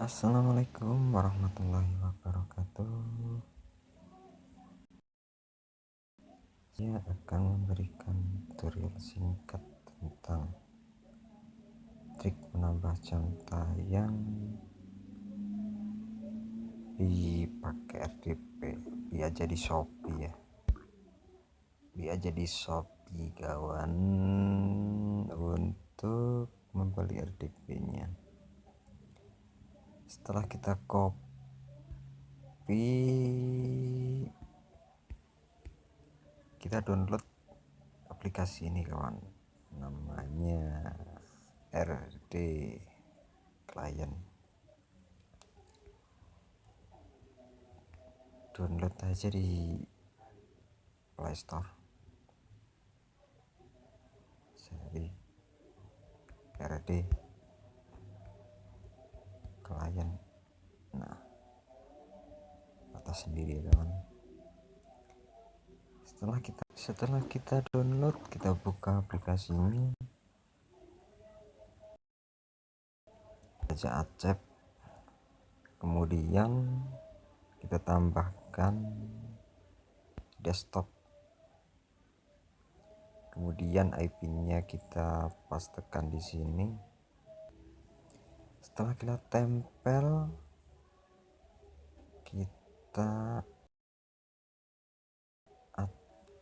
Assalamualaikum warahmatullahi wabarakatuh. Saya akan memberikan tutorial singkat tentang trik menambah jam tayang dipakai RDP biar jadi Shopee ya. Biar jadi Shopee kawan untuk membeli RDP nya setelah kita copy kita download aplikasi ini kawan. Namanya RD client. Download aja di playstore cari RD klien nah atas sendiri ya kawan setelah kita setelah kita download kita buka aplikasi ini. Aja acep. Kemudian kita tambahkan desktop. Kemudian IP nya kita pastekan di sini setelah kita tempel kita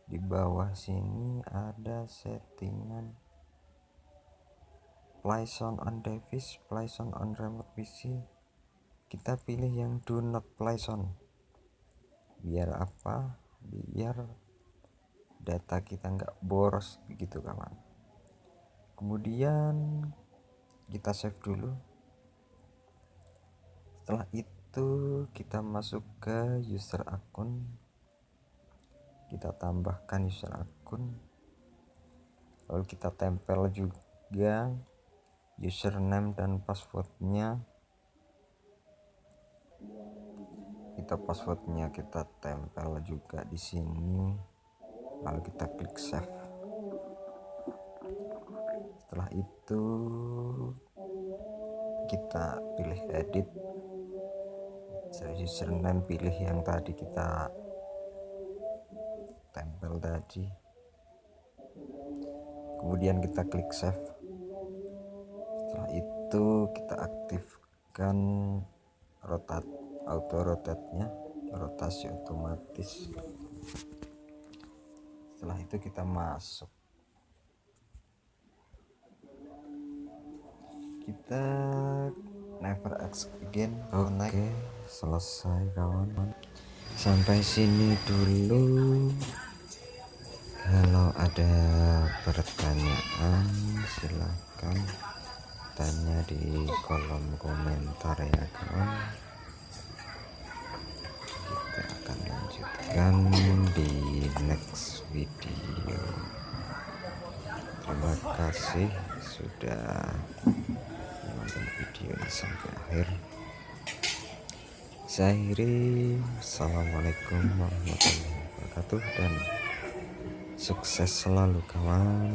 di bawah sini ada settingan play sound on device play sound on remote PC kita pilih yang do not play sound biar apa? Biar data kita nggak boros begitu kawan. Kemudian kita save dulu setelah itu kita masuk ke user akun. Kita tambahkan user akun. Lalu kita tempel juga username dan passwordnya. Kita passwordnya kita tempel juga di sini. Lalu kita klik save. Setelah itu kita pilih edit username pilih yang tadi kita tempel tadi. Kemudian kita klik save. Setelah itu kita aktifkan rotat auto rotate nya rotasi otomatis. Setelah itu kita masuk. Kita never ask again oke okay selesai kawan. Sampai sini dulu. Kalau ada pertanyaan silahkan tanya di kolom komentar ya kawan. Kita akan lanjutkan di next video. Terima kasih sudah sampai akhir. Saya akhiri Assalamualaikum warahmatullahi wabarakatuh dan sukses selalu kawan